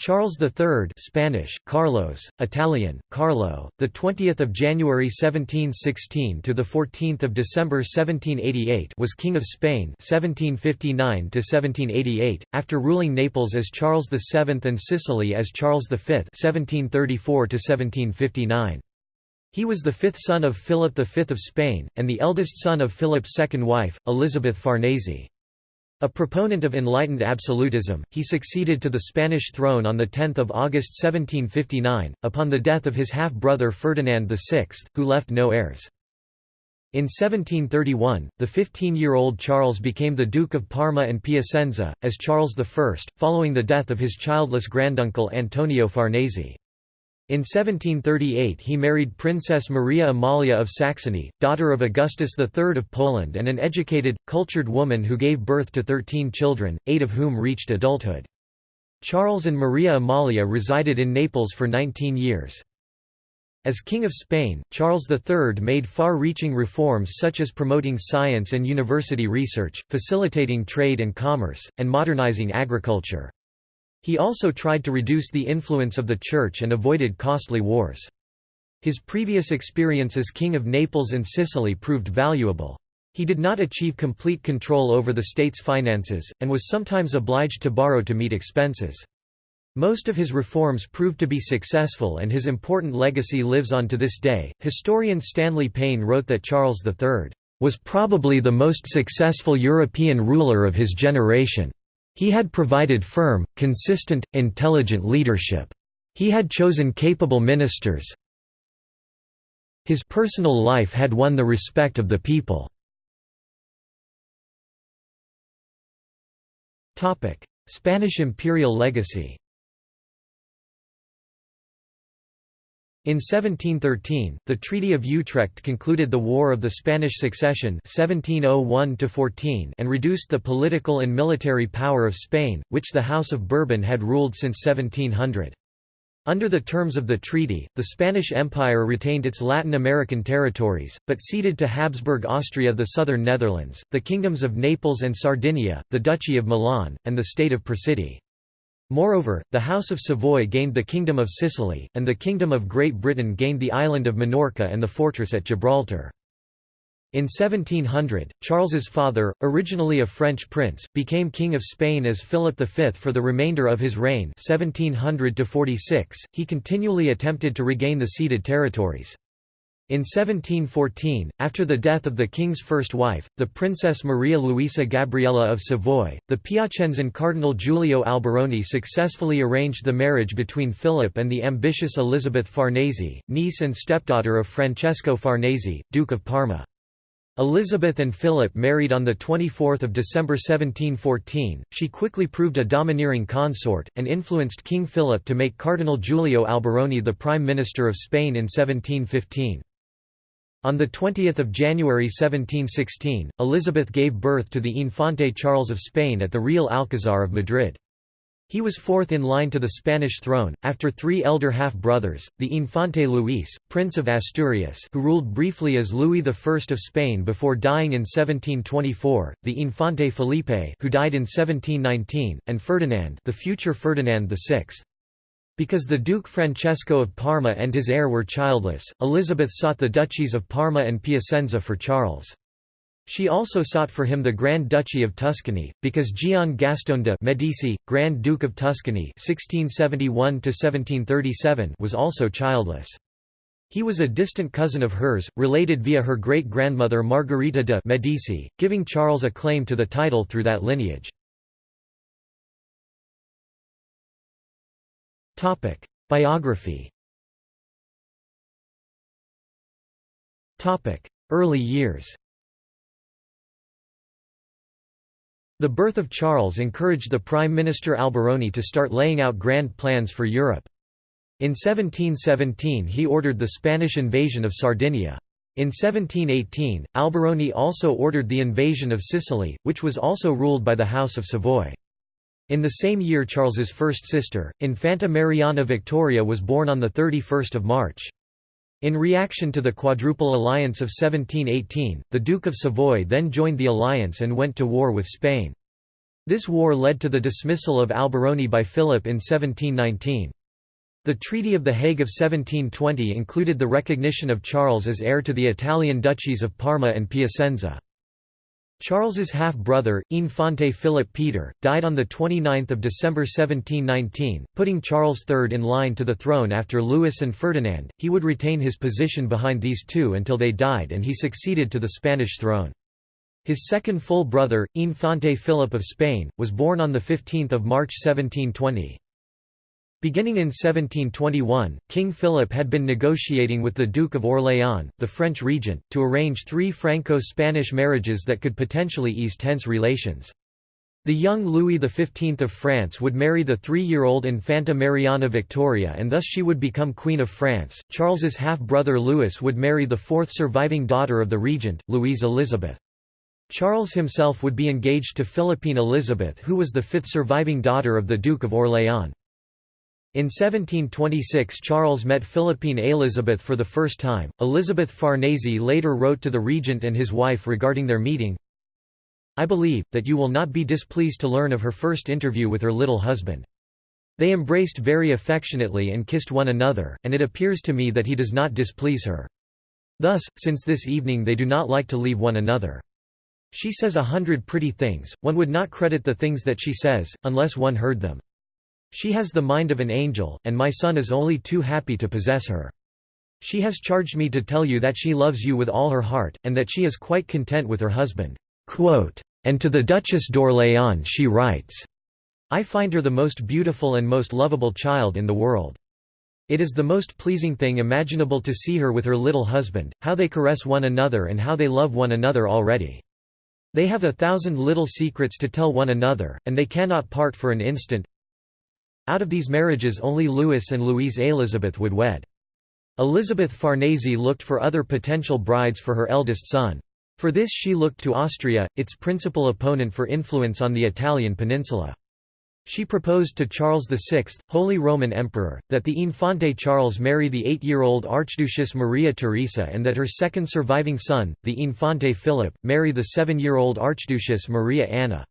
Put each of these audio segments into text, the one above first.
Charles III Spanish, Carlos, Italian, Carlo, the 20th of January 1716 to the 14th of December 1788 was King of Spain 1759 to 1788, after ruling Naples as Charles VII and Sicily as Charles V 1734 to 1759. He was the fifth son of Philip V of Spain, and the eldest son of Philip's second wife, Elizabeth Farnese. A proponent of enlightened absolutism, he succeeded to the Spanish throne on 10 August 1759, upon the death of his half-brother Ferdinand VI, who left no heirs. In 1731, the 15-year-old Charles became the Duke of Parma and Piacenza, as Charles I, following the death of his childless granduncle Antonio Farnese. In 1738 he married Princess Maria Amalia of Saxony, daughter of Augustus III of Poland and an educated, cultured woman who gave birth to thirteen children, eight of whom reached adulthood. Charles and Maria Amalia resided in Naples for 19 years. As King of Spain, Charles III made far-reaching reforms such as promoting science and university research, facilitating trade and commerce, and modernizing agriculture. He also tried to reduce the influence of the Church and avoided costly wars. His previous experience as King of Naples and Sicily proved valuable. He did not achieve complete control over the state's finances, and was sometimes obliged to borrow to meet expenses. Most of his reforms proved to be successful and his important legacy lives on to this day. Historian Stanley Payne wrote that Charles III was probably the most successful European ruler of his generation. He had provided firm, consistent, intelligent leadership. He had chosen capable ministers. His personal life had won the respect of the people. Spanish imperial legacy In 1713, the Treaty of Utrecht concluded the War of the Spanish Succession 1701 and reduced the political and military power of Spain, which the House of Bourbon had ruled since 1700. Under the terms of the treaty, the Spanish Empire retained its Latin American territories, but ceded to Habsburg Austria the southern Netherlands, the kingdoms of Naples and Sardinia, the Duchy of Milan, and the state of Picardy. Moreover, the House of Savoy gained the Kingdom of Sicily, and the Kingdom of Great Britain gained the island of Minorca and the fortress at Gibraltar. In 1700, Charles's father, originally a French prince, became King of Spain as Philip V for the remainder of his reign 1700 .He continually attempted to regain the ceded territories. In 1714, after the death of the king's first wife, the Princess Maria Luisa Gabriella of Savoy, the Piacensan Cardinal Giulio Alberoni successfully arranged the marriage between Philip and the ambitious Elizabeth Farnese, niece and stepdaughter of Francesco Farnese, Duke of Parma. Elizabeth and Philip married on 24 December 1714. She quickly proved a domineering consort, and influenced King Philip to make Cardinal Giulio Alberoni the Prime Minister of Spain in 1715. On 20 January 1716, Elizabeth gave birth to the Infante Charles of Spain at the Real Alcazar of Madrid. He was fourth in line to the Spanish throne, after three elder half-brothers, the Infante Luis, Prince of Asturias who ruled briefly as Louis I of Spain before dying in 1724, the Infante Felipe who died in 1719, and Ferdinand the future Ferdinand VI. Because the Duke Francesco of Parma and his heir were childless, Elizabeth sought the duchies of Parma and Piacenza for Charles. She also sought for him the Grand Duchy of Tuscany, because Gian Gastone de' Medici, Grand Duke of Tuscany (1671–1737) was also childless. He was a distant cousin of hers, related via her great-grandmother Margherita de' Medici, giving Charles a claim to the title through that lineage. Biography Topic: Early years The birth of Charles encouraged the Prime Minister Alberoni to start laying out grand plans for Europe. In 1717 he ordered the Spanish invasion of Sardinia. In 1718, Alberoni also ordered the invasion of Sicily, which was also ruled by the House of Savoy. In the same year Charles's first sister, Infanta Mariana Victoria was born on 31 March. In reaction to the Quadruple Alliance of 1718, the Duke of Savoy then joined the alliance and went to war with Spain. This war led to the dismissal of Alberoni by Philip in 1719. The Treaty of The Hague of 1720 included the recognition of Charles as heir to the Italian duchies of Parma and Piacenza. Charles's half-brother, Infante Philip Peter, died on 29 December 1719, putting Charles III in line to the throne after Louis and Ferdinand. He would retain his position behind these two until they died and he succeeded to the Spanish throne. His second full brother, Infante Philip of Spain, was born on 15 March 1720. Beginning in 1721, King Philip had been negotiating with the Duke of Orléans, the French regent, to arrange three Franco-Spanish marriages that could potentially ease tense relations. The young Louis XV of France would marry the three-year-old Infanta Mariana Victoria and thus she would become Queen of France. Charles's half-brother Louis would marry the fourth surviving daughter of the regent, Louise Elizabeth. Charles himself would be engaged to Philippine Elizabeth who was the fifth surviving daughter of the Duke of Orléans. In 1726 Charles met Philippine Elizabeth for the first time. Elizabeth Farnese later wrote to the regent and his wife regarding their meeting, I believe, that you will not be displeased to learn of her first interview with her little husband. They embraced very affectionately and kissed one another, and it appears to me that he does not displease her. Thus, since this evening they do not like to leave one another. She says a hundred pretty things, one would not credit the things that she says, unless one heard them. She has the mind of an angel, and my son is only too happy to possess her. She has charged me to tell you that she loves you with all her heart, and that she is quite content with her husband." And to the Duchess d'Orléans she writes, I find her the most beautiful and most lovable child in the world. It is the most pleasing thing imaginable to see her with her little husband, how they caress one another and how they love one another already. They have a thousand little secrets to tell one another, and they cannot part for an instant. Out of these marriages only Louis and Louise Elizabeth would wed. Elizabeth Farnese looked for other potential brides for her eldest son. For this she looked to Austria, its principal opponent for influence on the Italian peninsula. She proposed to Charles VI, Holy Roman Emperor, that the Infante Charles marry the eight-year-old Archduchess Maria Theresa and that her second surviving son, the Infante Philip, marry the seven-year-old Archduchess Maria Anna.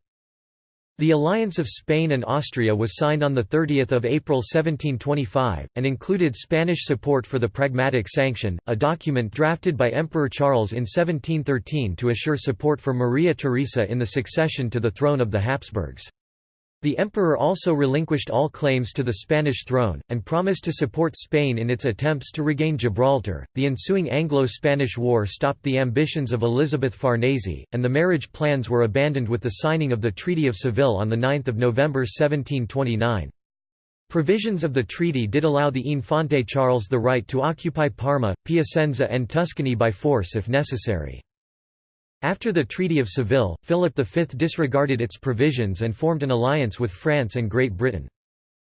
The alliance of Spain and Austria was signed on 30 April 1725, and included Spanish support for the Pragmatic Sanction, a document drafted by Emperor Charles in 1713 to assure support for Maria Theresa in the succession to the throne of the Habsburgs. The emperor also relinquished all claims to the Spanish throne, and promised to support Spain in its attempts to regain Gibraltar. The ensuing Anglo Spanish War stopped the ambitions of Elizabeth Farnese, and the marriage plans were abandoned with the signing of the Treaty of Seville on 9 November 1729. Provisions of the treaty did allow the Infante Charles the right to occupy Parma, Piacenza, and Tuscany by force if necessary. After the Treaty of Seville, Philip V disregarded its provisions and formed an alliance with France and Great Britain.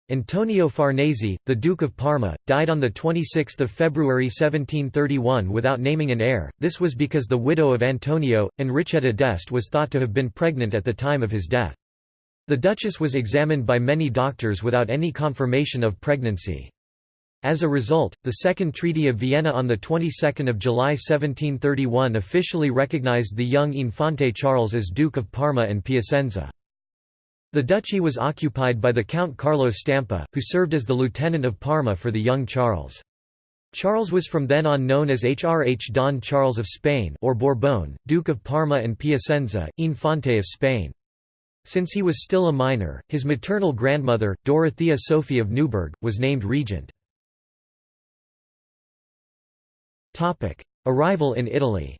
Antonio Farnese, the Duke of Parma, died on 26 February 1731 without naming an heir, this was because the widow of Antonio, Enrichetta d'Este was thought to have been pregnant at the time of his death. The duchess was examined by many doctors without any confirmation of pregnancy. As a result, the Second Treaty of Vienna on the 22nd of July 1731 officially recognized the young Infante Charles as Duke of Parma and Piacenza. The duchy was occupied by the Count Carlo Stampa, who served as the lieutenant of Parma for the young Charles. Charles was from then on known as HRH Don Charles of Spain or Bourbon, Duke of Parma and Piacenza, Infante of Spain. Since he was still a minor, his maternal grandmother, Dorothea Sophie of Neuburg, was named regent. Arrival in Italy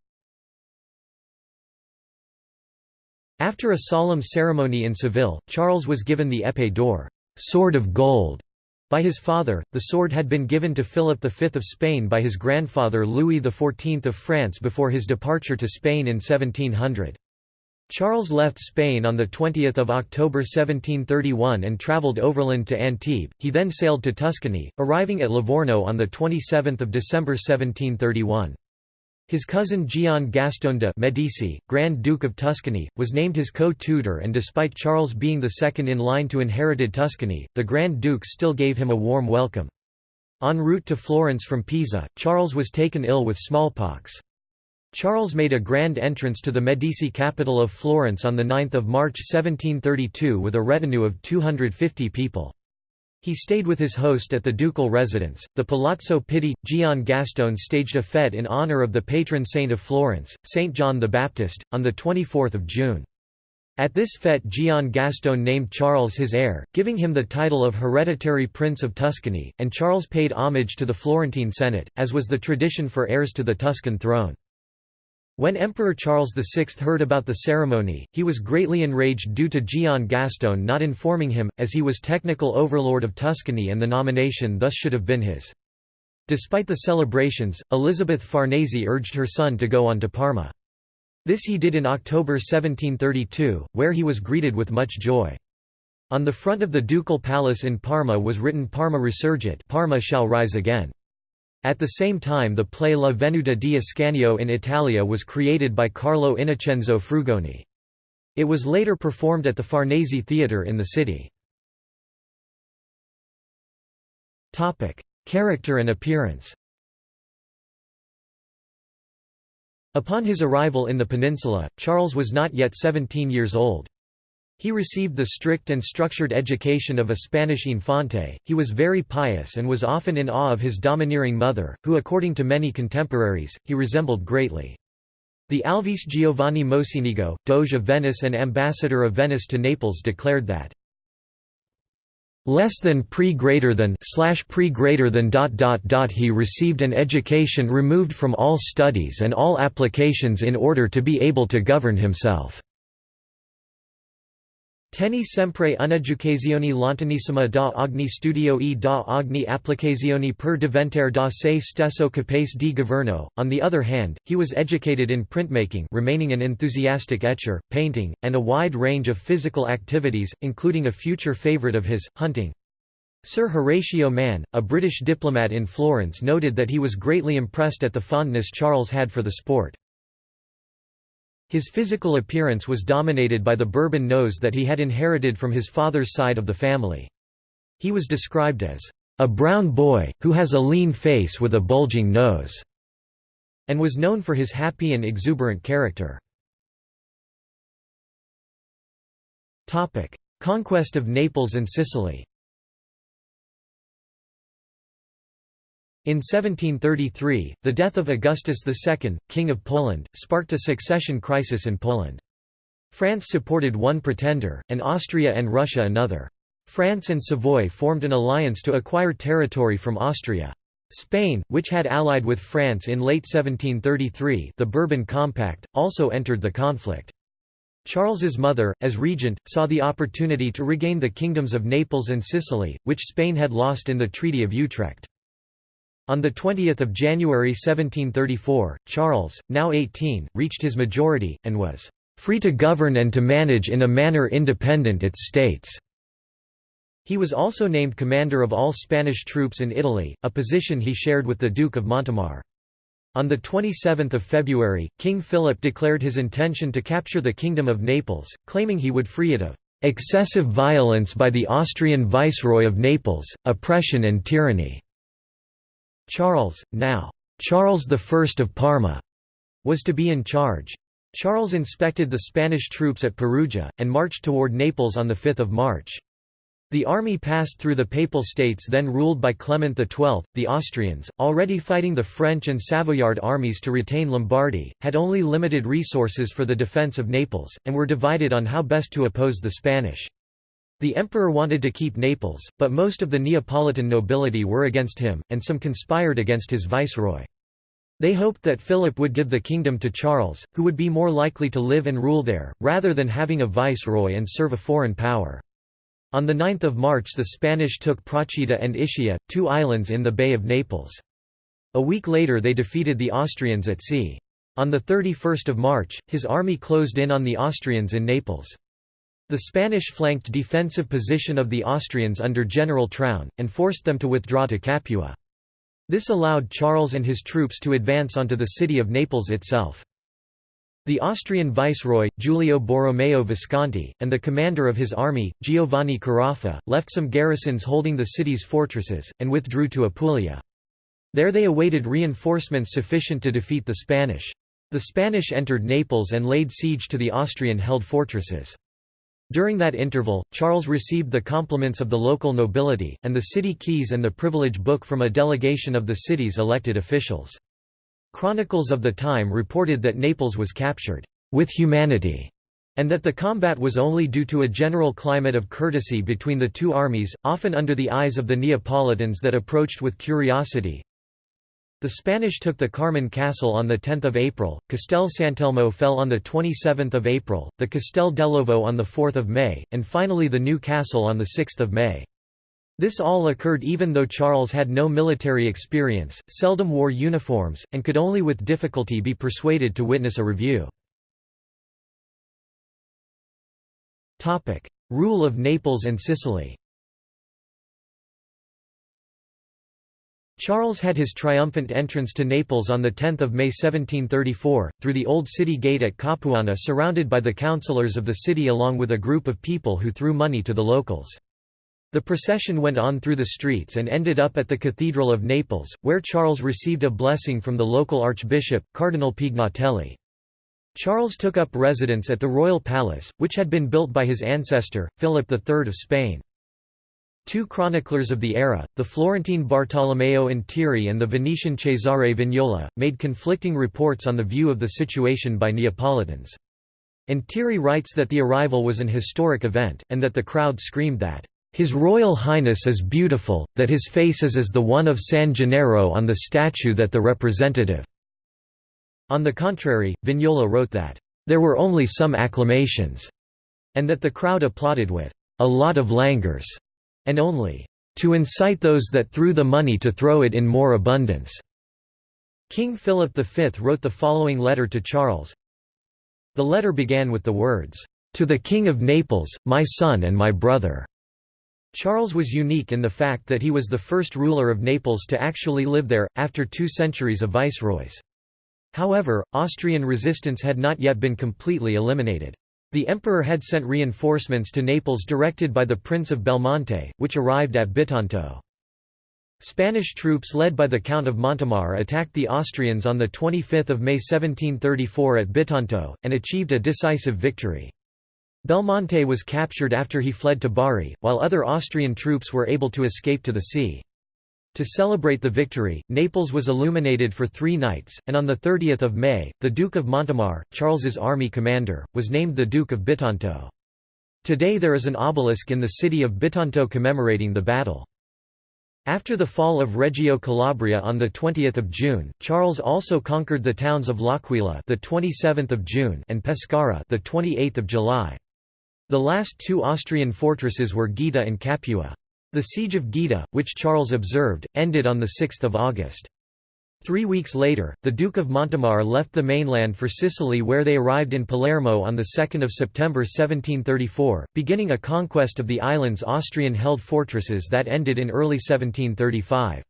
After a solemn ceremony in Seville, Charles was given the épée d'or sword of gold", by his father. The sword had been given to Philip V of Spain by his grandfather Louis XIV of France before his departure to Spain in 1700. Charles left Spain on 20 October 1731 and travelled overland to Antibes, he then sailed to Tuscany, arriving at Livorno on 27 December 1731. His cousin Gian Gastone de' Medici, Grand Duke of Tuscany, was named his co-tutor and despite Charles being the second in line to inherited Tuscany, the Grand Duke still gave him a warm welcome. En route to Florence from Pisa, Charles was taken ill with smallpox. Charles made a grand entrance to the Medici capital of Florence on 9 March 1732 with a retinue of 250 people. He stayed with his host at the ducal residence, the Palazzo Pitti. Gian Gastone staged a fête in honor of the patron saint of Florence, Saint John the Baptist, on 24 June. At this fête Gian Gastone named Charles his heir, giving him the title of hereditary Prince of Tuscany, and Charles paid homage to the Florentine Senate, as was the tradition for heirs to the Tuscan throne. When Emperor Charles VI heard about the ceremony, he was greatly enraged due to Gian Gastone not informing him, as he was technical overlord of Tuscany and the nomination thus should have been his. Despite the celebrations, Elizabeth Farnese urged her son to go on to Parma. This he did in October 1732, where he was greeted with much joy. On the front of the ducal palace in Parma was written Parma Resurgit Parma shall rise again. At the same time the play La Venuta di Ascanio in Italia was created by Carlo Innocenzo Frugoni. It was later performed at the Farnese Theatre in the city. Character and appearance Upon his arrival in the peninsula, Charles was not yet 17 years old. He received the strict and structured education of a Spanish infante, he was very pious and was often in awe of his domineering mother, who according to many contemporaries, he resembled greatly. The Alvise Giovanni Mocenigo, Doge of Venice and ambassador of Venice to Naples declared that less than pre greater than slash pre greater than dot dot dot he received an education removed from all studies and all applications in order to be able to govern himself Teni sempre un'educazione lontanissima da ogni studio e da ogni applicazione per diventare da se stesso capace di governo. On the other hand, he was educated in printmaking remaining an enthusiastic etcher, painting, and a wide range of physical activities, including a future favorite of his, hunting. Sir Horatio Mann, a British diplomat in Florence noted that he was greatly impressed at the fondness Charles had for the sport. His physical appearance was dominated by the Bourbon nose that he had inherited from his father's side of the family. He was described as, "...a brown boy, who has a lean face with a bulging nose", and was known for his happy and exuberant character. Conquest of Naples and Sicily In 1733, the death of Augustus II, King of Poland, sparked a succession crisis in Poland. France supported one pretender, and Austria and Russia another. France and Savoy formed an alliance to acquire territory from Austria. Spain, which had allied with France in late 1733 the Bourbon Compact, also entered the conflict. Charles's mother, as regent, saw the opportunity to regain the kingdoms of Naples and Sicily, which Spain had lost in the Treaty of Utrecht. On 20 January 1734, Charles, now 18, reached his majority, and was "...free to govern and to manage in a manner independent its states." He was also named commander of all Spanish troops in Italy, a position he shared with the Duke of Montemar. On 27 February, King Philip declared his intention to capture the Kingdom of Naples, claiming he would free it of "...excessive violence by the Austrian Viceroy of Naples, oppression and tyranny." Charles, now Charles I of Parma, was to be in charge. Charles inspected the Spanish troops at Perugia, and marched toward Naples on 5 March. The army passed through the Papal States then ruled by Clement XII. The Austrians, already fighting the French and Savoyard armies to retain Lombardy, had only limited resources for the defence of Naples, and were divided on how best to oppose the Spanish. The emperor wanted to keep Naples, but most of the Neapolitan nobility were against him, and some conspired against his viceroy. They hoped that Philip would give the kingdom to Charles, who would be more likely to live and rule there, rather than having a viceroy and serve a foreign power. On 9 March the Spanish took Procida and Ischia, two islands in the Bay of Naples. A week later they defeated the Austrians at sea. On 31 March, his army closed in on the Austrians in Naples. The Spanish flanked defensive position of the Austrians under General Traun, and forced them to withdraw to Capua. This allowed Charles and his troops to advance onto the city of Naples itself. The Austrian viceroy, Giulio Borromeo Visconti, and the commander of his army, Giovanni Carafa, left some garrisons holding the city's fortresses, and withdrew to Apulia. There they awaited reinforcements sufficient to defeat the Spanish. The Spanish entered Naples and laid siege to the Austrian-held fortresses. During that interval, Charles received the compliments of the local nobility, and the city keys and the privilege book from a delegation of the city's elected officials. Chronicles of the time reported that Naples was captured, "...with humanity", and that the combat was only due to a general climate of courtesy between the two armies, often under the eyes of the Neapolitans that approached with curiosity, the Spanish took the Carmen Castle on 10 April, Castel Sant'Elmo fell on 27 April, the Castel dell'Ovo on 4 May, and finally the new castle on 6 May. This all occurred even though Charles had no military experience, seldom wore uniforms, and could only with difficulty be persuaded to witness a review. Rule of Naples and Sicily Charles had his triumphant entrance to Naples on 10 May 1734, through the Old City Gate at Capuana surrounded by the councillors of the city along with a group of people who threw money to the locals. The procession went on through the streets and ended up at the Cathedral of Naples, where Charles received a blessing from the local archbishop, Cardinal Pignatelli. Charles took up residence at the royal palace, which had been built by his ancestor, Philip III of Spain. Two chroniclers of the era, the Florentine Bartolomeo Intieri and the Venetian Cesare Vignola, made conflicting reports on the view of the situation by Neapolitans. Intieri writes that the arrival was an historic event, and that the crowd screamed that, "...his Royal Highness is beautiful, that his face is as the one of San Gennaro on the statue that the representative." On the contrary, Vignola wrote that, "...there were only some acclamations," and that the crowd applauded with, "...a lot of langurs." And only to incite those that threw the money to throw it in more abundance." King Philip V wrote the following letter to Charles. The letter began with the words, "'To the King of Naples, my son and my brother'". Charles was unique in the fact that he was the first ruler of Naples to actually live there, after two centuries of viceroys. However, Austrian resistance had not yet been completely eliminated. The emperor had sent reinforcements to Naples directed by the Prince of Belmonte, which arrived at Bitonto. Spanish troops led by the Count of Montemar attacked the Austrians on 25 May 1734 at Bitonto, and achieved a decisive victory. Belmonte was captured after he fled to Bari, while other Austrian troops were able to escape to the sea. To celebrate the victory, Naples was illuminated for three nights, and on 30 May, the Duke of Montemar, Charles's army commander, was named the Duke of Bitonto. Today there is an obelisk in the city of Bitonto commemorating the battle. After the fall of Reggio Calabria on the 20th of June, Charles also conquered the towns of L'Aquila, the 27th of June, and Pescara, the 28th of July. The last two Austrian fortresses were Gaeta and Capua. The siege of Gaeta, which Charles observed, ended on 6 August. Three weeks later, the Duke of Montemar left the mainland for Sicily where they arrived in Palermo on 2 September 1734, beginning a conquest of the island's Austrian-held fortresses that ended in early 1735.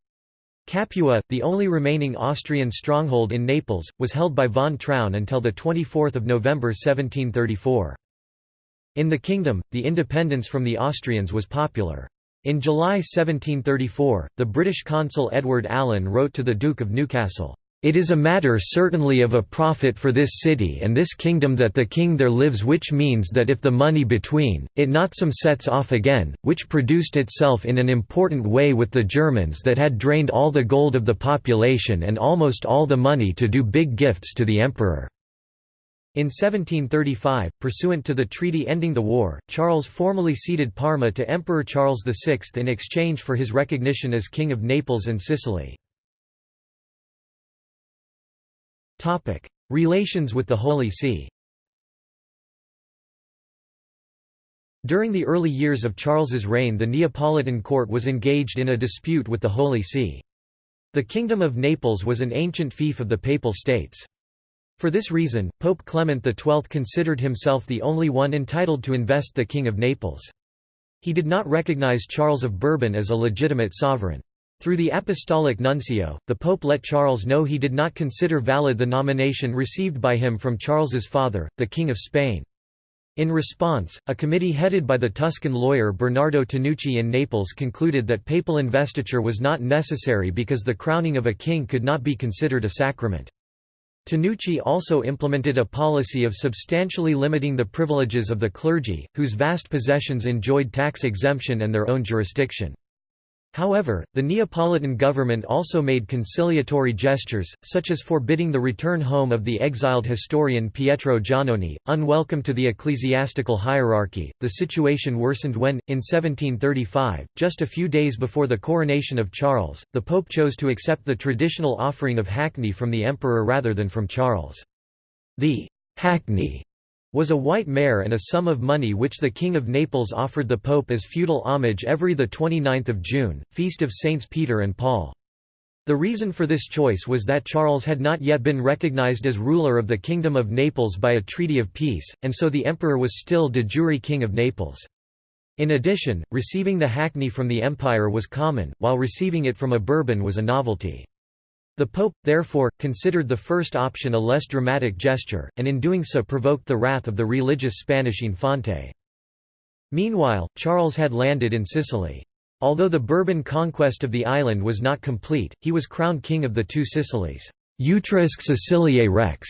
Capua, the only remaining Austrian stronghold in Naples, was held by von Traun until 24 November 1734. In the kingdom, the independence from the Austrians was popular. In July 1734, the British consul Edward Allen wrote to the Duke of Newcastle, "...it is a matter certainly of a profit for this city and this kingdom that the king there lives which means that if the money between, it not some sets off again, which produced itself in an important way with the Germans that had drained all the gold of the population and almost all the money to do big gifts to the emperor." In 1735, pursuant to the treaty ending the war, Charles formally ceded Parma to Emperor Charles VI in exchange for his recognition as King of Naples and Sicily. Relations with the Holy See During the early years of Charles's reign the Neapolitan court was engaged in a dispute with the Holy See. The Kingdom of Naples was an ancient fief of the Papal States. For this reason, Pope Clement XII considered himself the only one entitled to invest the King of Naples. He did not recognize Charles of Bourbon as a legitimate sovereign. Through the apostolic nuncio, the Pope let Charles know he did not consider valid the nomination received by him from Charles's father, the King of Spain. In response, a committee headed by the Tuscan lawyer Bernardo Tanucci in Naples concluded that papal investiture was not necessary because the crowning of a king could not be considered a sacrament. Tanucci also implemented a policy of substantially limiting the privileges of the clergy, whose vast possessions enjoyed tax exemption and their own jurisdiction. However, the Neapolitan government also made conciliatory gestures, such as forbidding the return home of the exiled historian Pietro Giannone. Unwelcome to the ecclesiastical hierarchy, the situation worsened when, in 1735, just a few days before the coronation of Charles, the Pope chose to accept the traditional offering of hackney from the emperor rather than from Charles. The hackney was a white mare and a sum of money which the King of Naples offered the Pope as feudal homage every 29 June, feast of Saints Peter and Paul. The reason for this choice was that Charles had not yet been recognized as ruler of the Kingdom of Naples by a treaty of peace, and so the emperor was still de jure King of Naples. In addition, receiving the hackney from the empire was common, while receiving it from a Bourbon was a novelty. The Pope, therefore, considered the first option a less dramatic gesture, and in doing so provoked the wrath of the religious Spanish Infante. Meanwhile, Charles had landed in Sicily. Although the Bourbon conquest of the island was not complete, he was crowned king of the two Sicilies Utriusque Siciliae Rex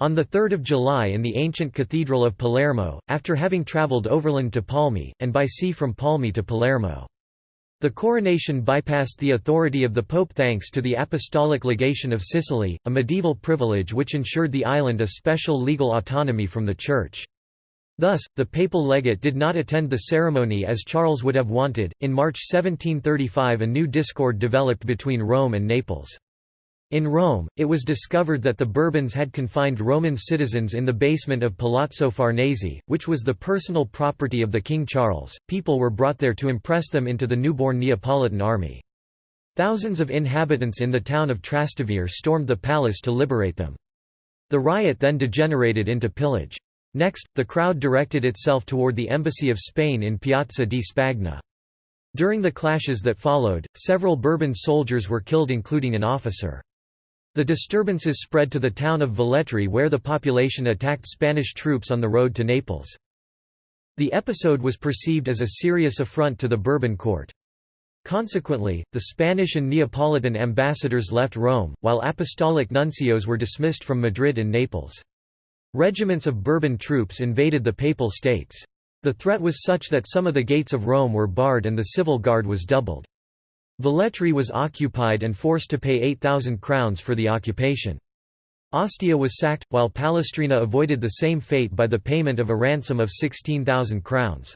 on 3 July in the ancient cathedral of Palermo, after having travelled overland to Palmi, and by sea from Palmi to Palermo. The coronation bypassed the authority of the Pope thanks to the Apostolic Legation of Sicily, a medieval privilege which ensured the island a special legal autonomy from the Church. Thus, the papal legate did not attend the ceremony as Charles would have wanted. In March 1735, a new discord developed between Rome and Naples. In Rome, it was discovered that the Bourbons had confined Roman citizens in the basement of Palazzo Farnese, which was the personal property of the King Charles. People were brought there to impress them into the newborn Neapolitan army. Thousands of inhabitants in the town of Trastevere stormed the palace to liberate them. The riot then degenerated into pillage. Next, the crowd directed itself toward the embassy of Spain in Piazza di Spagna. During the clashes that followed, several Bourbon soldiers were killed including an officer. The disturbances spread to the town of Velletri where the population attacked Spanish troops on the road to Naples. The episode was perceived as a serious affront to the Bourbon court. Consequently, the Spanish and Neapolitan ambassadors left Rome, while apostolic nuncios were dismissed from Madrid and Naples. Regiments of Bourbon troops invaded the Papal States. The threat was such that some of the gates of Rome were barred and the civil guard was doubled. Velletri was occupied and forced to pay 8,000 crowns for the occupation. Ostia was sacked, while Palestrina avoided the same fate by the payment of a ransom of 16,000 crowns.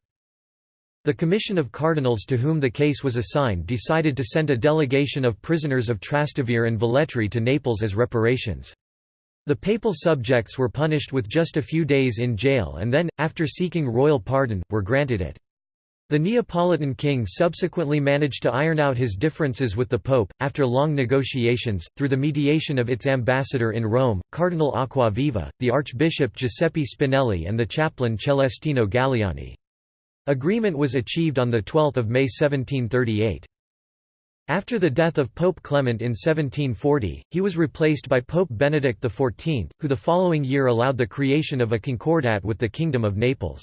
The Commission of Cardinals to whom the case was assigned decided to send a delegation of prisoners of Trastevere and Velletri to Naples as reparations. The papal subjects were punished with just a few days in jail and then, after seeking royal pardon, were granted it. The Neapolitan king subsequently managed to iron out his differences with the pope, after long negotiations, through the mediation of its ambassador in Rome, Cardinal Acquaviva, the Archbishop Giuseppe Spinelli and the chaplain Celestino Galiani. Agreement was achieved on 12 May 1738. After the death of Pope Clement in 1740, he was replaced by Pope Benedict XIV, who the following year allowed the creation of a concordat with the Kingdom of Naples.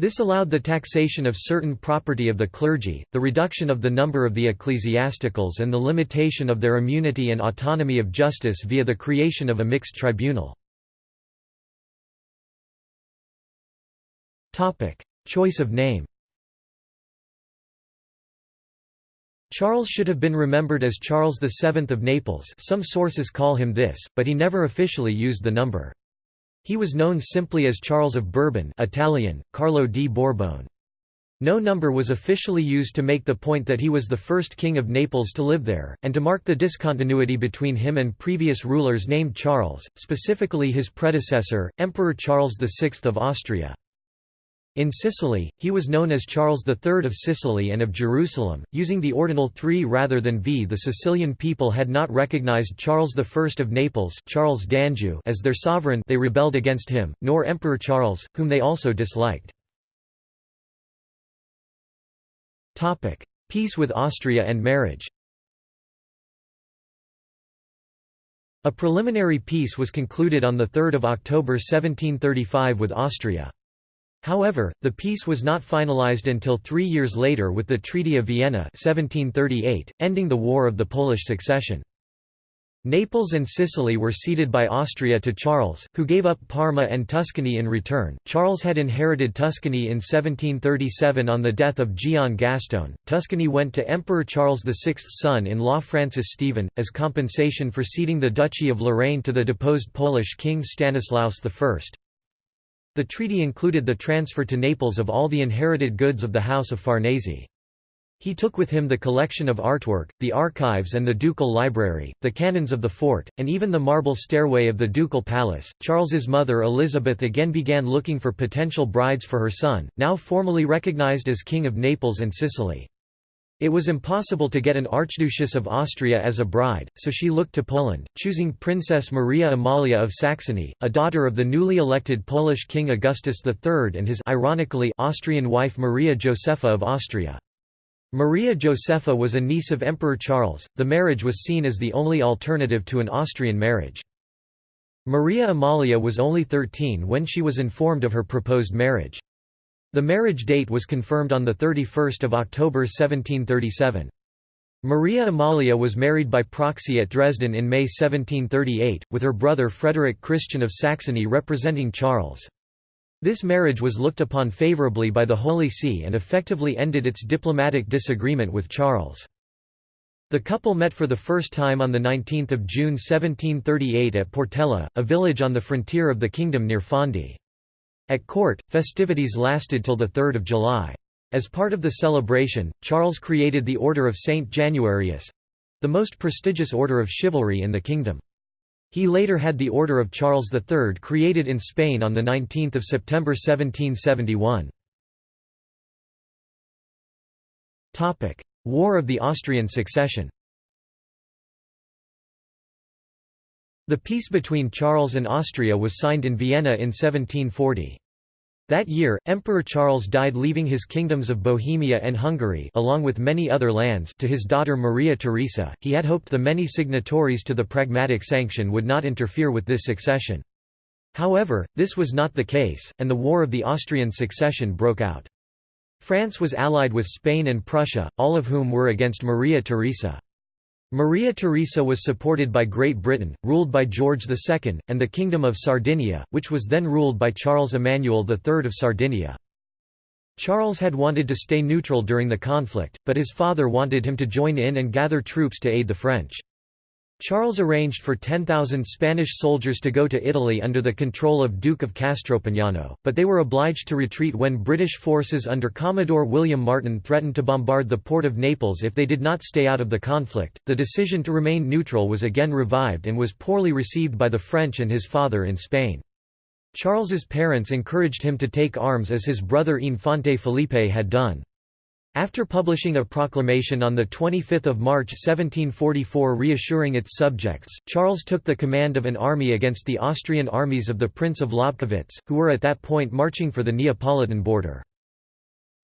This allowed the taxation of certain property of the clergy, the reduction of the number of the ecclesiasticals and the limitation of their immunity and autonomy of justice via the creation of a mixed tribunal. Choice of name Charles should have been remembered as Charles VII of Naples some sources call him this, but he never officially used the number. He was known simply as Charles of Bourbon Italian, Carlo di Borbone. No number was officially used to make the point that he was the first king of Naples to live there, and to mark the discontinuity between him and previous rulers named Charles, specifically his predecessor, Emperor Charles VI of Austria. In Sicily, he was known as Charles III of Sicily and of Jerusalem, using the ordinal 3 rather than V. The Sicilian people had not recognized Charles I of Naples Charles d'Anjou as their sovereign they rebelled against him, nor Emperor Charles, whom they also disliked. Peace with Austria and marriage A preliminary peace was concluded on 3 October 1735 with Austria. However, the peace was not finalized until three years later with the Treaty of Vienna 1738, ending the War of the Polish Succession. Naples and Sicily were ceded by Austria to Charles, who gave up Parma and Tuscany in return. Charles had inherited Tuscany in 1737 on the death of Gian Gastone. Tuscany went to Emperor Charles VI's son in law Francis Stephen, as compensation for ceding the Duchy of Lorraine to the deposed Polish king Stanislaus I. The treaty included the transfer to Naples of all the inherited goods of the House of Farnese. He took with him the collection of artwork, the archives and the ducal library, the cannons of the fort, and even the marble stairway of the ducal palace. Charles's mother Elizabeth again began looking for potential brides for her son, now formally recognized as King of Naples and Sicily. It was impossible to get an Archduchess of Austria as a bride, so she looked to Poland, choosing Princess Maria Amalia of Saxony, a daughter of the newly elected Polish King Augustus III and his ironically Austrian wife Maria Josepha of Austria. Maria Josepha was a niece of Emperor Charles, the marriage was seen as the only alternative to an Austrian marriage. Maria Amalia was only 13 when she was informed of her proposed marriage. The marriage date was confirmed on 31 October 1737. Maria Amalia was married by proxy at Dresden in May 1738, with her brother Frederick Christian of Saxony representing Charles. This marriage was looked upon favourably by the Holy See and effectively ended its diplomatic disagreement with Charles. The couple met for the first time on 19 June 1738 at Portella, a village on the frontier of the kingdom near Fondi. At court, festivities lasted till 3 July. As part of the celebration, Charles created the Order of Saint Januarius—the most prestigious order of chivalry in the kingdom. He later had the Order of Charles III created in Spain on 19 September 1771. War of the Austrian Succession The peace between Charles and Austria was signed in Vienna in 1740. That year, Emperor Charles died leaving his kingdoms of Bohemia and Hungary along with many other lands to his daughter Maria Theresa. He had hoped the many signatories to the Pragmatic Sanction would not interfere with this succession. However, this was not the case, and the War of the Austrian Succession broke out. France was allied with Spain and Prussia, all of whom were against Maria Theresa. Maria Theresa was supported by Great Britain, ruled by George II, and the Kingdom of Sardinia, which was then ruled by Charles Emmanuel III of Sardinia. Charles had wanted to stay neutral during the conflict, but his father wanted him to join in and gather troops to aid the French. Charles arranged for 10,000 Spanish soldiers to go to Italy under the control of Duke of Castropignano, but they were obliged to retreat when British forces under Commodore William Martin threatened to bombard the port of Naples if they did not stay out of the conflict. The decision to remain neutral was again revived and was poorly received by the French and his father in Spain. Charles's parents encouraged him to take arms as his brother Infante Felipe had done. After publishing a proclamation on 25 March 1744 reassuring its subjects, Charles took the command of an army against the Austrian armies of the Prince of Lobkowitz, who were at that point marching for the Neapolitan border.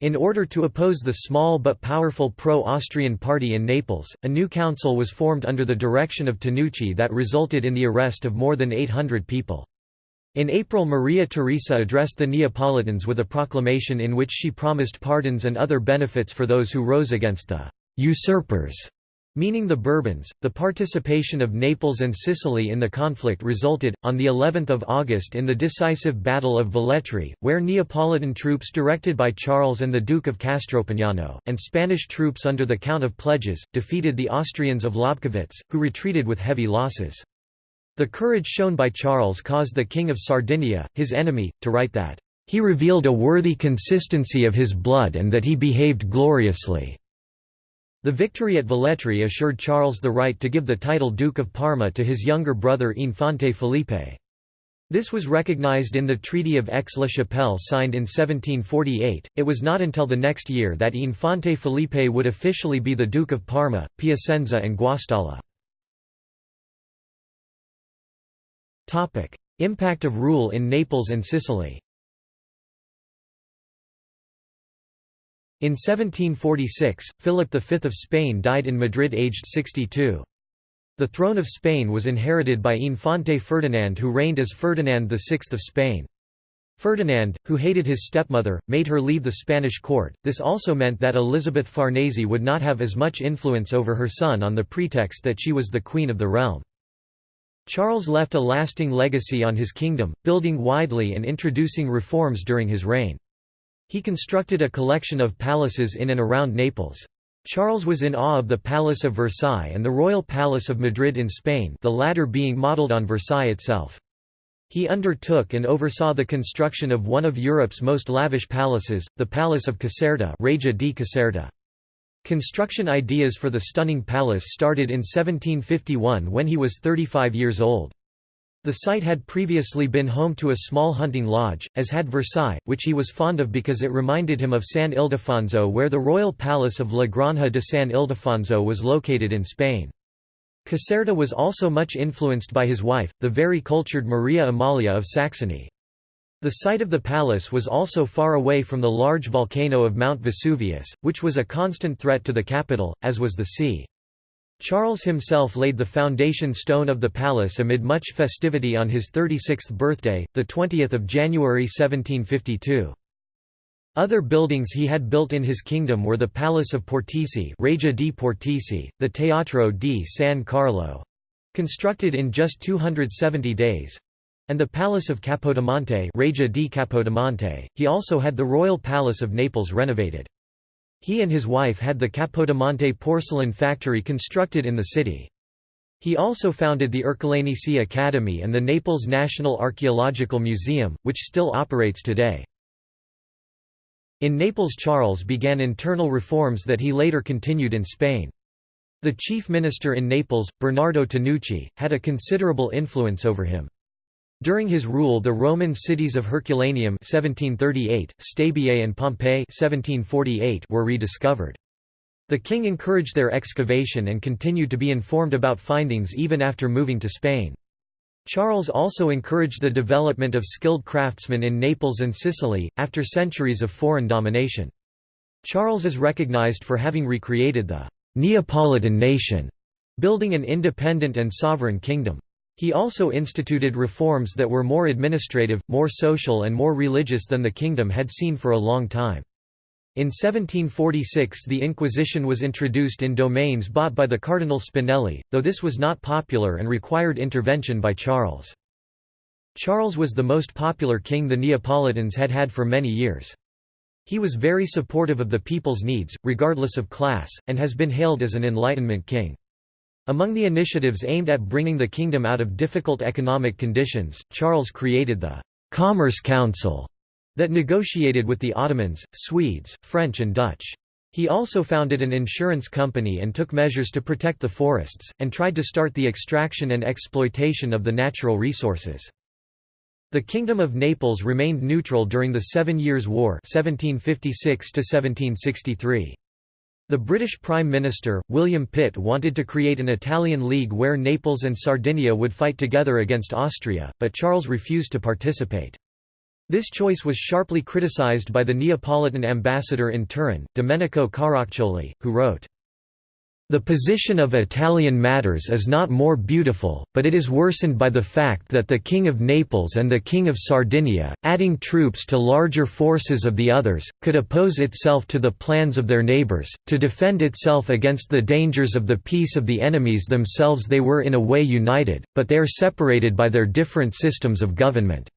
In order to oppose the small but powerful pro-Austrian party in Naples, a new council was formed under the direction of Tanucci that resulted in the arrest of more than 800 people. In April Maria Theresa addressed the Neapolitans with a proclamation in which she promised pardons and other benefits for those who rose against the «usurpers» meaning the Bourbons. The participation of Naples and Sicily in the conflict resulted, on the 11th of August in the decisive Battle of Velletri, where Neapolitan troops directed by Charles and the Duke of Castropignano, and Spanish troops under the Count of Pledges, defeated the Austrians of Lobkowitz, who retreated with heavy losses. The courage shown by Charles caused the King of Sardinia, his enemy, to write that, "...he revealed a worthy consistency of his blood and that he behaved gloriously." The victory at Velletri assured Charles the right to give the title Duke of Parma to his younger brother Infante Felipe. This was recognized in the Treaty of Aix-la-Chapelle signed in 1748. It was not until the next year that Infante Felipe would officially be the Duke of Parma, Piacenza and Guastalla. Topic: Impact of rule in Naples and Sicily. In 1746, Philip V of Spain died in Madrid aged 62. The throne of Spain was inherited by Infante Ferdinand who reigned as Ferdinand VI of Spain. Ferdinand, who hated his stepmother, made her leave the Spanish court. This also meant that Elizabeth Farnese would not have as much influence over her son on the pretext that she was the queen of the realm. Charles left a lasting legacy on his kingdom, building widely and introducing reforms during his reign. He constructed a collection of palaces in and around Naples. Charles was in awe of the Palace of Versailles and the Royal Palace of Madrid in Spain the latter being modelled on Versailles itself. He undertook and oversaw the construction of one of Europe's most lavish palaces, the Palace of Caserta Reggia di Caserta. Construction ideas for the stunning palace started in 1751 when he was 35 years old. The site had previously been home to a small hunting lodge, as had Versailles, which he was fond of because it reminded him of San Ildefonso where the royal palace of La Granja de San Ildefonso was located in Spain. Caserta was also much influenced by his wife, the very cultured Maria Amalia of Saxony. The site of the palace was also far away from the large volcano of Mount Vesuvius, which was a constant threat to the capital, as was the sea. Charles himself laid the foundation stone of the palace amid much festivity on his 36th birthday, 20 January 1752. Other buildings he had built in his kingdom were the Palace of Portici, Reggia di Portici, the Teatro di San Carlo, constructed in just 270 days, and the Palace of Capodimonte, Reggia di Capodimonte. He also had the Royal Palace of Naples renovated. He and his wife had the Capodimonte porcelain factory constructed in the city. He also founded the Ercolanese Academy and the Naples National Archaeological Museum, which still operates today. In Naples Charles began internal reforms that he later continued in Spain. The chief minister in Naples, Bernardo Tanucci, had a considerable influence over him. During his rule the Roman cities of Herculaneum 1738, Stabiae and Pompeii 1748 were rediscovered. The king encouraged their excavation and continued to be informed about findings even after moving to Spain. Charles also encouraged the development of skilled craftsmen in Naples and Sicily, after centuries of foreign domination. Charles is recognized for having recreated the Neapolitan nation, building an independent and sovereign kingdom. He also instituted reforms that were more administrative, more social and more religious than the kingdom had seen for a long time. In 1746 the Inquisition was introduced in domains bought by the Cardinal Spinelli, though this was not popular and required intervention by Charles. Charles was the most popular king the Neapolitans had had for many years. He was very supportive of the people's needs, regardless of class, and has been hailed as an Enlightenment king. Among the initiatives aimed at bringing the kingdom out of difficult economic conditions, Charles created the «Commerce Council» that negotiated with the Ottomans, Swedes, French and Dutch. He also founded an insurance company and took measures to protect the forests, and tried to start the extraction and exploitation of the natural resources. The Kingdom of Naples remained neutral during the Seven Years' War 1756 -1763. The British Prime Minister, William Pitt wanted to create an Italian League where Naples and Sardinia would fight together against Austria, but Charles refused to participate. This choice was sharply criticized by the Neapolitan ambassador in Turin, Domenico Caracciolo, who wrote, the position of Italian matters is not more beautiful, but it is worsened by the fact that the King of Naples and the King of Sardinia, adding troops to larger forces of the others, could oppose itself to the plans of their neighbours, to defend itself against the dangers of the peace of the enemies themselves they were in a way united, but they are separated by their different systems of government.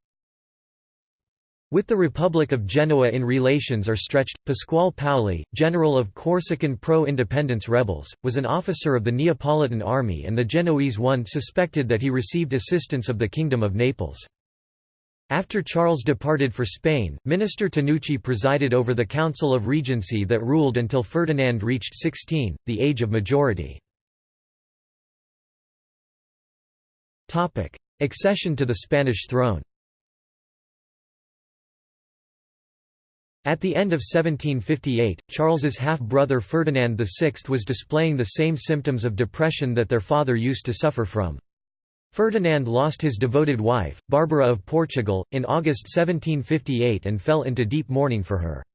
With the Republic of Genoa in relations are stretched, Pasquale Paoli, general of Corsican pro-independence rebels, was an officer of the Neapolitan army and the Genoese one suspected that he received assistance of the Kingdom of Naples. After Charles departed for Spain, Minister Tanucci presided over the Council of Regency that ruled until Ferdinand reached 16, the age of majority. Accession to the Spanish throne At the end of 1758, Charles's half-brother Ferdinand VI was displaying the same symptoms of depression that their father used to suffer from. Ferdinand lost his devoted wife, Barbara of Portugal, in August 1758 and fell into deep mourning for her.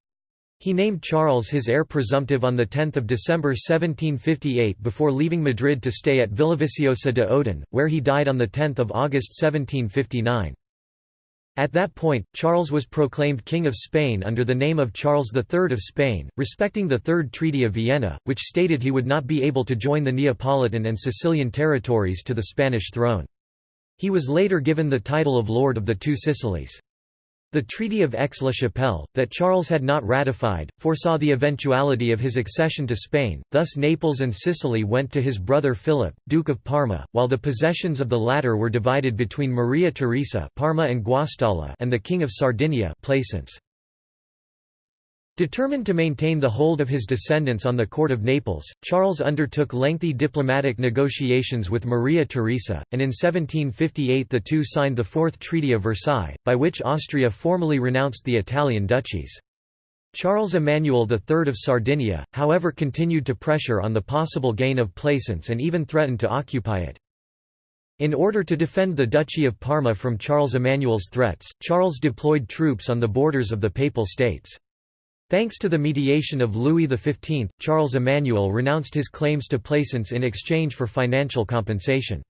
He named Charles his heir presumptive on 10 December 1758 before leaving Madrid to stay at Villaviciosa de Odon, where he died on 10 August 1759. At that point, Charles was proclaimed King of Spain under the name of Charles III of Spain, respecting the Third Treaty of Vienna, which stated he would not be able to join the Neapolitan and Sicilian territories to the Spanish throne. He was later given the title of Lord of the Two Sicilies. The Treaty of Aix-la-Chapelle, that Charles had not ratified, foresaw the eventuality of his accession to Spain, thus Naples and Sicily went to his brother Philip, Duke of Parma, while the possessions of the latter were divided between Maria Theresa Parma and, Guastalla and the King of Sardinia Plaisance. Determined to maintain the hold of his descendants on the court of Naples, Charles undertook lengthy diplomatic negotiations with Maria Theresa, and in 1758 the two signed the Fourth Treaty of Versailles, by which Austria formally renounced the Italian duchies. Charles Emmanuel III of Sardinia, however continued to pressure on the possible gain of Plaisance and even threatened to occupy it. In order to defend the Duchy of Parma from Charles Emmanuel's threats, Charles deployed troops on the borders of the Papal States. Thanks to the mediation of Louis XV, Charles Emmanuel renounced his claims to Plaisance in exchange for financial compensation.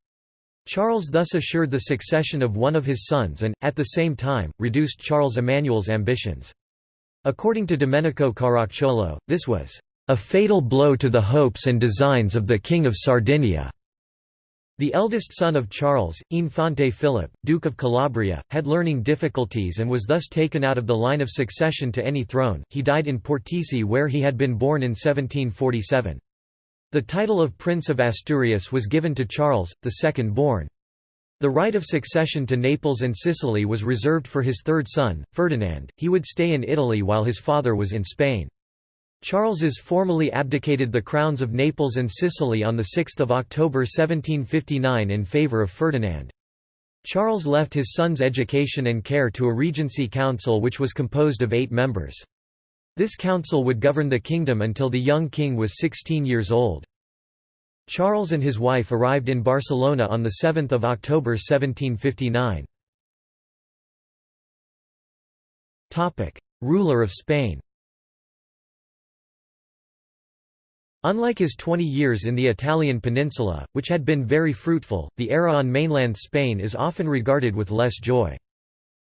Charles thus assured the succession of one of his sons and, at the same time, reduced Charles Emmanuel's ambitions. According to Domenico Caracciolo, this was a fatal blow to the hopes and designs of the King of Sardinia. The eldest son of Charles, Infante Philip, Duke of Calabria, had learning difficulties and was thus taken out of the line of succession to any throne. He died in Portici where he had been born in 1747. The title of Prince of Asturias was given to Charles, the second born. The right of succession to Naples and Sicily was reserved for his third son, Ferdinand. He would stay in Italy while his father was in Spain. Charles's formally abdicated the crowns of Naples and Sicily on 6 October 1759 in favour of Ferdinand. Charles left his son's education and care to a regency council which was composed of eight members. This council would govern the kingdom until the young king was 16 years old. Charles and his wife arrived in Barcelona on 7 October 1759. Ruler of Spain Unlike his 20 years in the Italian peninsula, which had been very fruitful, the era on mainland Spain is often regarded with less joy.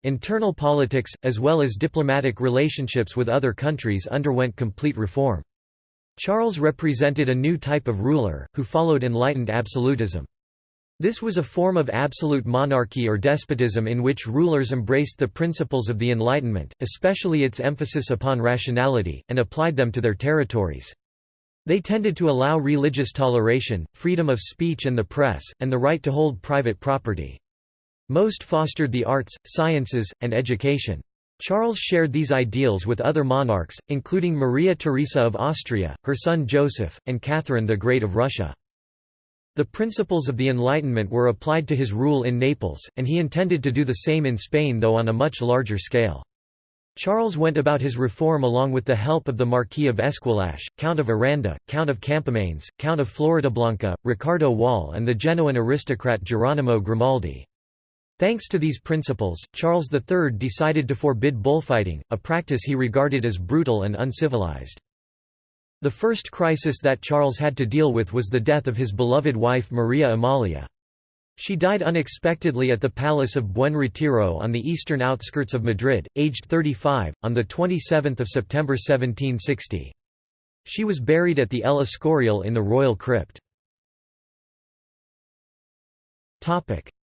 Internal politics, as well as diplomatic relationships with other countries underwent complete reform. Charles represented a new type of ruler, who followed enlightened absolutism. This was a form of absolute monarchy or despotism in which rulers embraced the principles of the Enlightenment, especially its emphasis upon rationality, and applied them to their territories. They tended to allow religious toleration, freedom of speech and the press, and the right to hold private property. Most fostered the arts, sciences, and education. Charles shared these ideals with other monarchs, including Maria Theresa of Austria, her son Joseph, and Catherine the Great of Russia. The principles of the Enlightenment were applied to his rule in Naples, and he intended to do the same in Spain though on a much larger scale. Charles went about his reform along with the help of the Marquis of Esquilache, Count of Aranda, Count of Campomanes, Count of Floridablanca, Ricardo Wall and the Genoan aristocrat Geronimo Grimaldi. Thanks to these principles, Charles III decided to forbid bullfighting, a practice he regarded as brutal and uncivilized. The first crisis that Charles had to deal with was the death of his beloved wife Maria Amalia. She died unexpectedly at the Palace of Buen Retiro on the eastern outskirts of Madrid, aged 35, on 27 September 1760. She was buried at the El Escorial in the royal crypt.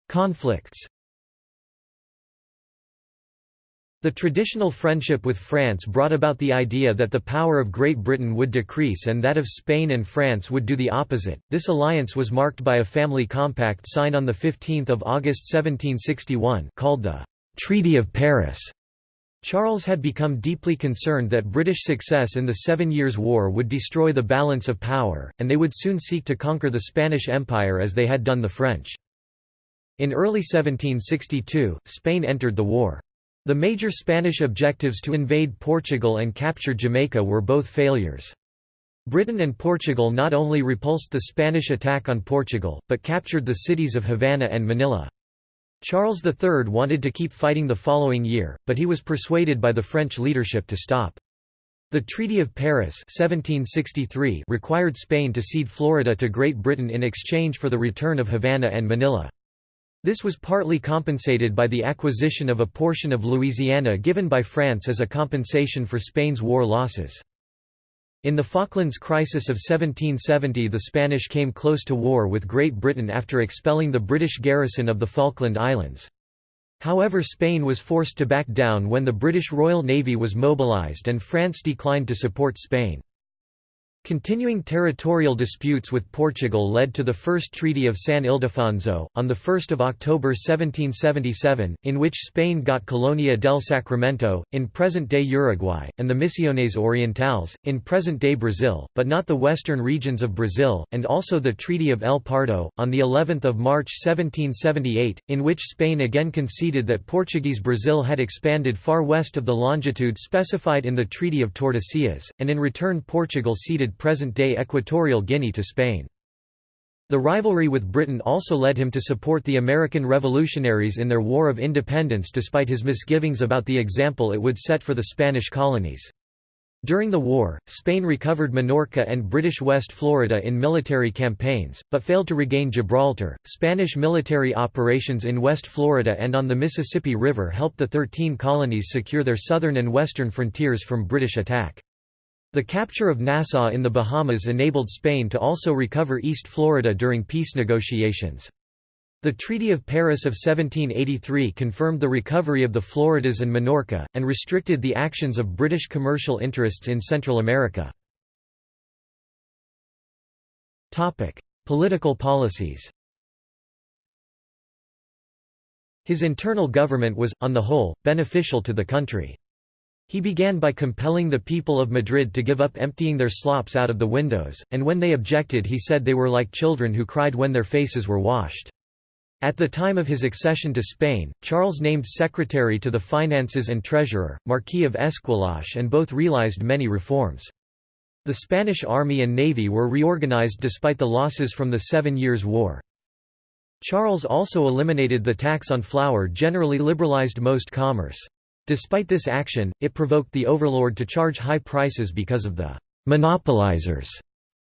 Conflicts The traditional friendship with France brought about the idea that the power of Great Britain would decrease and that of Spain and France would do the opposite. This alliance was marked by a family compact signed on 15 August 1761 called the Treaty of Paris. Charles had become deeply concerned that British success in the Seven Years' War would destroy the balance of power, and they would soon seek to conquer the Spanish Empire as they had done the French. In early 1762, Spain entered the war. The major Spanish objectives to invade Portugal and capture Jamaica were both failures. Britain and Portugal not only repulsed the Spanish attack on Portugal, but captured the cities of Havana and Manila. Charles III wanted to keep fighting the following year, but he was persuaded by the French leadership to stop. The Treaty of Paris 1763 required Spain to cede Florida to Great Britain in exchange for the return of Havana and Manila. This was partly compensated by the acquisition of a portion of Louisiana given by France as a compensation for Spain's war losses. In the Falklands Crisis of 1770 the Spanish came close to war with Great Britain after expelling the British garrison of the Falkland Islands. However Spain was forced to back down when the British Royal Navy was mobilised and France declined to support Spain. Continuing territorial disputes with Portugal led to the First Treaty of San Ildefonso, on 1 October 1777, in which Spain got Colonia del Sacramento, in present-day Uruguay, and the Misiones Orientales, in present-day Brazil, but not the western regions of Brazil, and also the Treaty of El Pardo, on of March 1778, in which Spain again conceded that Portuguese Brazil had expanded far west of the longitude specified in the Treaty of Tordesillas, and in return Portugal ceded present-day Equatorial Guinea to Spain. The rivalry with Britain also led him to support the American revolutionaries in their War of Independence despite his misgivings about the example it would set for the Spanish colonies. During the war, Spain recovered Minorca and British West Florida in military campaigns, but failed to regain Gibraltar. Spanish military operations in West Florida and on the Mississippi River helped the Thirteen Colonies secure their southern and western frontiers from British attack. The capture of Nassau in the Bahamas enabled Spain to also recover East Florida during peace negotiations. The Treaty of Paris of 1783 confirmed the recovery of the Floridas and Minorca, and restricted the actions of British commercial interests in Central America. Political policies His internal government was, on the whole, beneficial to the country. He began by compelling the people of Madrid to give up emptying their slops out of the windows, and when they objected he said they were like children who cried when their faces were washed. At the time of his accession to Spain, Charles named secretary to the finances and treasurer, Marquis of Esquilache and both realized many reforms. The Spanish army and navy were reorganized despite the losses from the Seven Years' War. Charles also eliminated the tax on flour generally liberalized most commerce. Despite this action, it provoked the overlord to charge high prices because of the «monopolizers»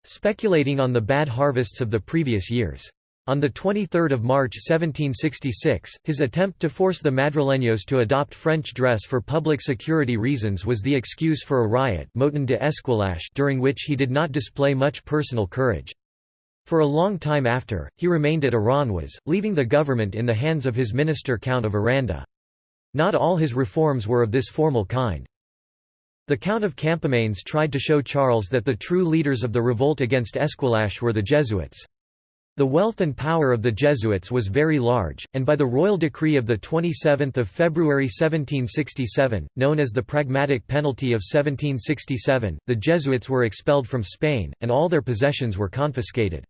speculating on the bad harvests of the previous years. On 23 March 1766, his attempt to force the Madrileños to adopt French dress for public security reasons was the excuse for a riot Motin de Esquilache during which he did not display much personal courage. For a long time after, he remained at Aranjuez, leaving the government in the hands of his minister Count of Aranda. Not all his reforms were of this formal kind. The Count of Campomanes tried to show Charles that the true leaders of the revolt against Esquilache were the Jesuits. The wealth and power of the Jesuits was very large, and by the royal decree of 27 February 1767, known as the Pragmatic Penalty of 1767, the Jesuits were expelled from Spain, and all their possessions were confiscated.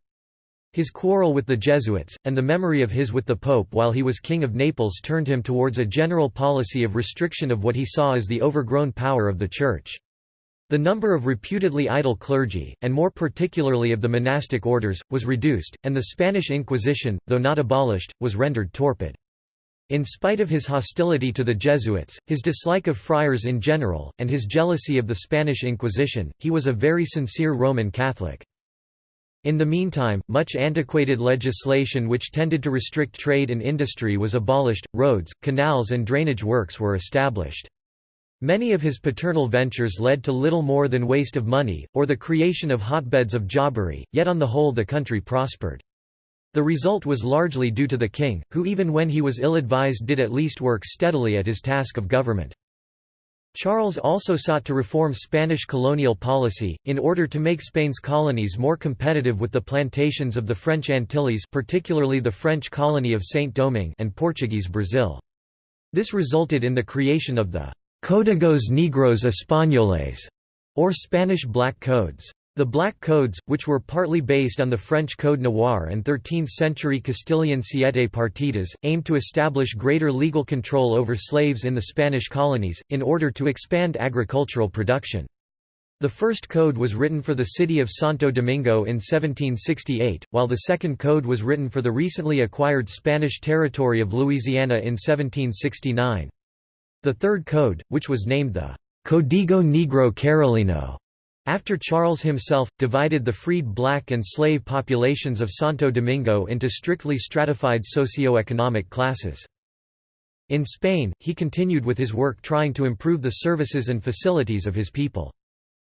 His quarrel with the Jesuits, and the memory of his with the Pope while he was King of Naples turned him towards a general policy of restriction of what he saw as the overgrown power of the Church. The number of reputedly idle clergy, and more particularly of the monastic orders, was reduced, and the Spanish Inquisition, though not abolished, was rendered torpid. In spite of his hostility to the Jesuits, his dislike of friars in general, and his jealousy of the Spanish Inquisition, he was a very sincere Roman Catholic. In the meantime, much antiquated legislation which tended to restrict trade and industry was abolished, roads, canals and drainage works were established. Many of his paternal ventures led to little more than waste of money, or the creation of hotbeds of jobbery, yet on the whole the country prospered. The result was largely due to the king, who even when he was ill-advised did at least work steadily at his task of government. Charles also sought to reform Spanish colonial policy, in order to make Spain's colonies more competitive with the plantations of the French Antilles particularly the French colony of Saint-Domingue and Portuguese Brazil. This resulted in the creation of the «Códigos Negros Españoles», or Spanish Black Codes. The Black Codes, which were partly based on the French Code Noir and 13th-century Castilian Siete Partidas, aimed to establish greater legal control over slaves in the Spanish colonies, in order to expand agricultural production. The first code was written for the city of Santo Domingo in 1768, while the second code was written for the recently acquired Spanish territory of Louisiana in 1769. The third code, which was named the Código Negro Carolino, after Charles himself, divided the freed black and slave populations of Santo Domingo into strictly stratified socio-economic classes. In Spain, he continued with his work trying to improve the services and facilities of his people.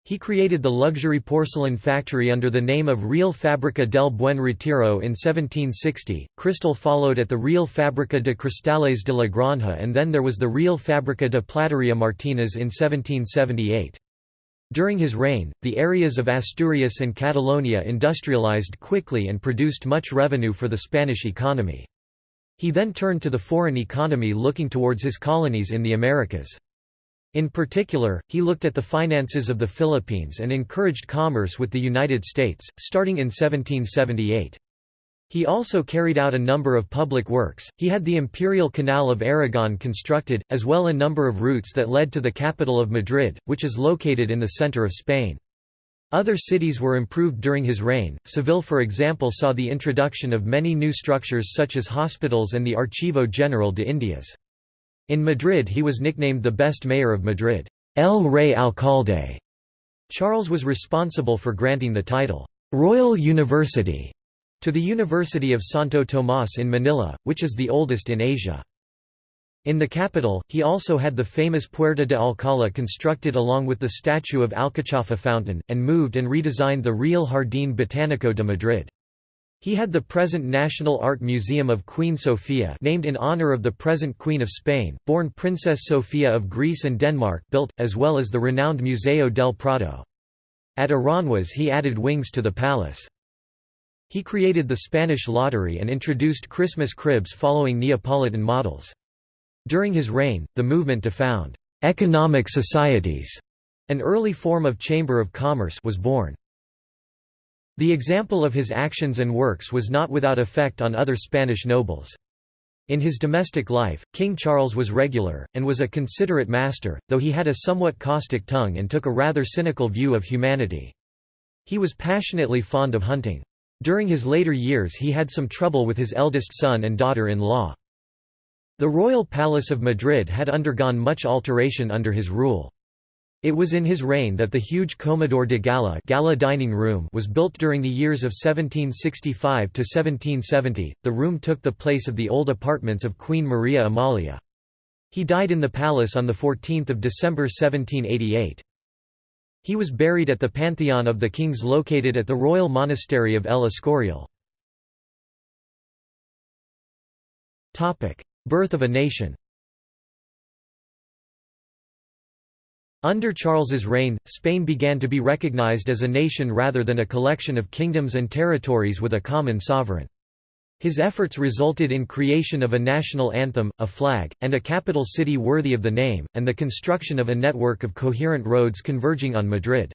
He created the luxury porcelain factory under the name of Real Fábrica del Buen Retiro in 1760. Crystal followed at the Real Fábrica de Cristales de la Granja and then there was the Real Fábrica de Platería Martínez in 1778. During his reign, the areas of Asturias and Catalonia industrialized quickly and produced much revenue for the Spanish economy. He then turned to the foreign economy looking towards his colonies in the Americas. In particular, he looked at the finances of the Philippines and encouraged commerce with the United States, starting in 1778. He also carried out a number of public works, he had the Imperial Canal of Aragon constructed, as well a number of routes that led to the capital of Madrid, which is located in the center of Spain. Other cities were improved during his reign, Seville for example saw the introduction of many new structures such as hospitals and the Archivo General de Indias. In Madrid he was nicknamed the best mayor of Madrid, El Rey Alcalde. Charles was responsible for granting the title, Royal University, to the University of Santo Tomás in Manila, which is the oldest in Asia. In the capital, he also had the famous Puerta de Alcalá constructed along with the statue of Alcachofa fountain, and moved and redesigned the Real Jardín Botánico de Madrid. He had the present National Art Museum of Queen Sofia named in honor of the present Queen of Spain, born Princess Sofia of Greece and Denmark built, as well as the renowned Museo del Prado. At Aranjuez he added wings to the palace. He created the Spanish lottery and introduced Christmas cribs following Neapolitan models. During his reign, the movement to found «economic societies», an early form of chamber of commerce was born. The example of his actions and works was not without effect on other Spanish nobles. In his domestic life, King Charles was regular, and was a considerate master, though he had a somewhat caustic tongue and took a rather cynical view of humanity. He was passionately fond of hunting. During his later years he had some trouble with his eldest son and daughter-in-law. The royal palace of Madrid had undergone much alteration under his rule. It was in his reign that the huge Comedor de Gala, gala dining room was built during the years of 1765 to 1770. The room took the place of the old apartments of Queen Maria Amalia. He died in the palace on the 14th of December 1788. He was buried at the Pantheon of the Kings located at the Royal Monastery of El Escorial. Birth of a nation Under Charles's reign, Spain began to be recognized as a nation rather than a collection of kingdoms and territories with a common sovereign. His efforts resulted in creation of a national anthem, a flag, and a capital city worthy of the name, and the construction of a network of coherent roads converging on Madrid.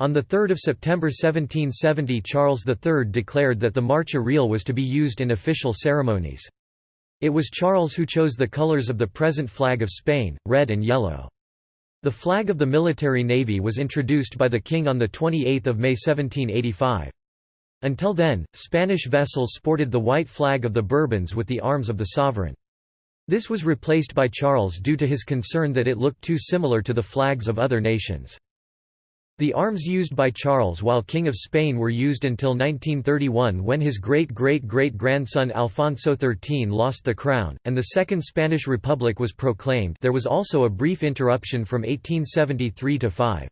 On 3 September 1770 Charles III declared that the Marcha Real was to be used in official ceremonies. It was Charles who chose the colors of the present flag of Spain, red and yellow. The flag of the military navy was introduced by the king on 28 May 1785. Until then, Spanish vessels sported the white flag of the Bourbons with the arms of the sovereign. This was replaced by Charles due to his concern that it looked too similar to the flags of other nations. The arms used by Charles while King of Spain were used until 1931 when his great-great-great-grandson Alfonso XIII lost the crown, and the Second Spanish Republic was proclaimed there was also a brief interruption from 1873 to 5.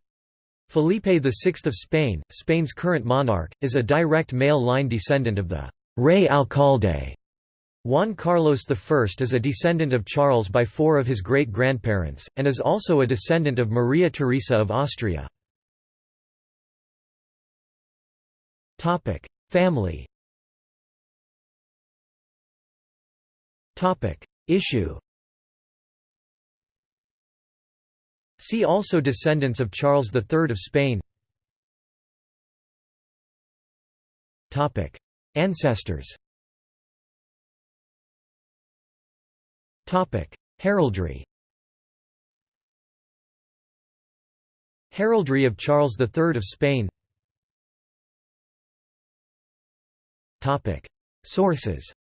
Felipe VI of Spain, Spain's current monarch, is a direct male line descendant of the «Rey Alcalde». Juan Carlos I is a descendant of Charles by four of his great-grandparents, and is also a descendant of Maria Theresa of Austria. Family. Issue. See also Descendants of Charles III of Spain. Topic: Ancestors. Topic: Heraldry. Heraldry of Charles III of Spain Topic Sources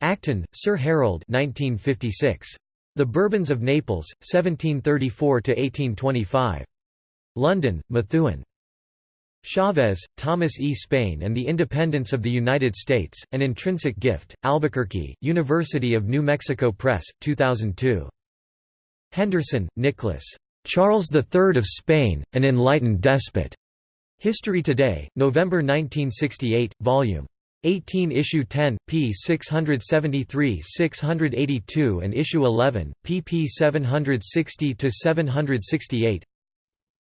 Acton, Sir Harold 1956. The Bourbons of Naples, 1734–1825. London, Methuen. Chavez, Thomas E. Spain and the Independence of the United States, An Intrinsic Gift, Albuquerque, University of New Mexico Press, 2002. Henderson, Nicholas. Charles III of Spain, An Enlightened Despot. History Today, November 1968, Vol. 18 Issue 10, p. 673–682 and Issue 11, pp 760–768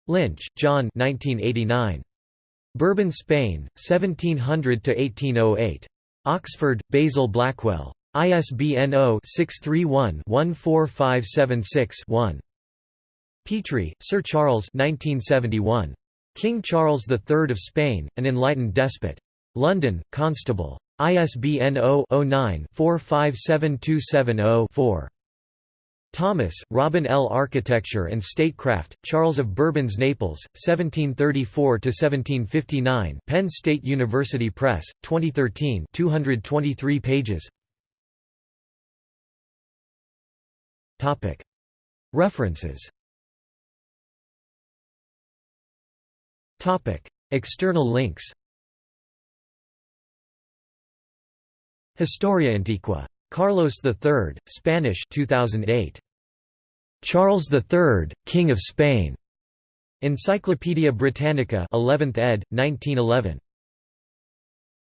Lynch, John 1989. Bourbon Spain, 1700–1808. Oxford, Basil Blackwell. ISBN 0-631-14576-1. Petrie, Sir Charles 1971. King Charles III of Spain, An Enlightened Despot. London, Constable. ISBN 0-09-457270-4. Thomas, Robin L. Architecture and Statecraft, Charles of Bourbon's Naples, 1734–1759 Penn State University Press, 2013 223 pages References External links Historia Antiqua. Carlos III, Spanish 2008. Charles III, King of Spain. Encyclopædia Britannica 11th ed., 1911.